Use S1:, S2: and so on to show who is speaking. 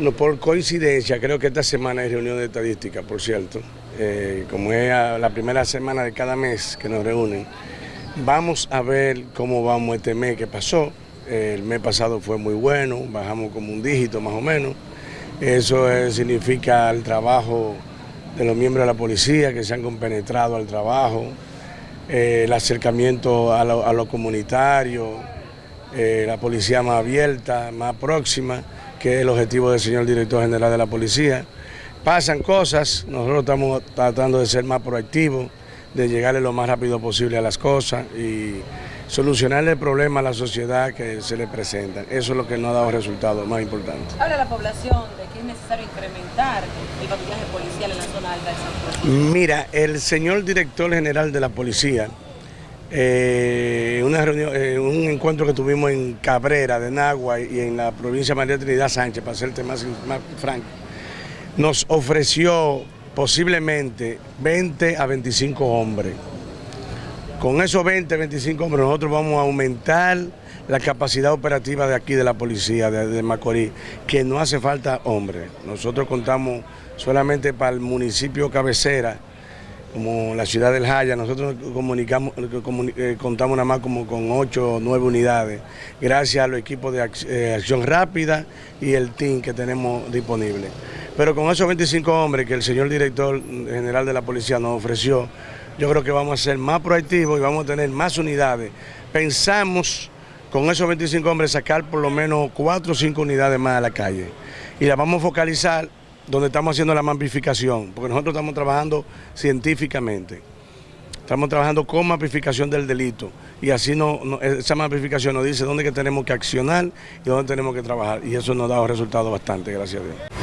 S1: No, por coincidencia, creo que esta semana hay reunión de estadística, por cierto, eh, como es la primera semana de cada mes que nos reúnen. Vamos a ver cómo vamos este mes que pasó. el mes pasado fue muy bueno, bajamos como un dígito más o menos. Eso significa el trabajo de los miembros de la policía que se han compenetrado al trabajo, eh, el acercamiento a lo, comunitario, eh, la policía más abierta, más próxima que es el objetivo del señor director general de la policía. Pasan cosas, nosotros estamos tratando de ser más proactivos, de llegarle lo más rápido posible a las cosas y solucionarle el problema a la sociedad que se le presenta. Eso es lo que nos ha dado resultados más importantes.
S2: Habla la población de que es necesario incrementar el patrullaje policial en la zona alta de San Juan.
S1: Mira, el señor director general de la policía eh, una eh, un encuentro que tuvimos en Cabrera de Nagua y en la provincia de María Trinidad Sánchez, para serte más, más franco, nos ofreció posiblemente 20 a 25 hombres. Con esos 20, 25 hombres nosotros vamos a aumentar la capacidad operativa de aquí de la policía de Macorís, que no hace falta hombres. Nosotros contamos solamente para el municipio cabecera, como la ciudad del Jaya, nosotros comunicamos, eh, contamos nada más como con ocho o nueve unidades, gracias a los equipos de eh, acción rápida y el team que tenemos disponible. Pero con esos 25 hombres que el señor director general de la policía nos ofreció, yo creo que vamos a ser más proactivos y vamos a tener más unidades. Pensamos con esos 25 hombres sacar por lo menos cuatro o cinco unidades más a la calle y las vamos a focalizar donde estamos haciendo la mapificación, porque nosotros estamos trabajando científicamente. Estamos trabajando con mapificación del delito y así no, esa mapificación nos dice dónde que tenemos que accionar y dónde tenemos que trabajar y eso nos dado resultados bastante, gracias a Dios.